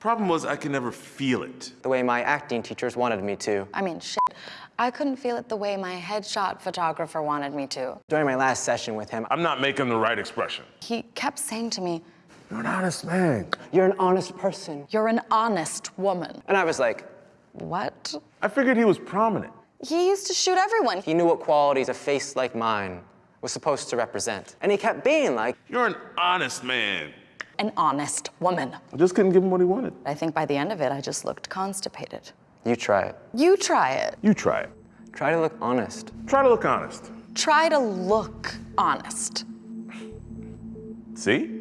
Problem was, I could never feel it. The way my acting teachers wanted me to. I mean, shit. I couldn't feel it the way my headshot photographer wanted me to. During my last session with him, I'm not making the right expression. He kept saying to me, You're an honest man. you're an honest person. You're an honest woman. And I was like, What? I figured he was prominent. He used to shoot everyone. he knew what qualities a face like mine was supposed to represent. And he kept being like, You're an honest man. An honest woman. I just couldn't give him what he wanted. I think by the end of it, I just looked constipated. you try it. You try it. You try it. Try to look honest. Try to look honest. Try to look honest. See?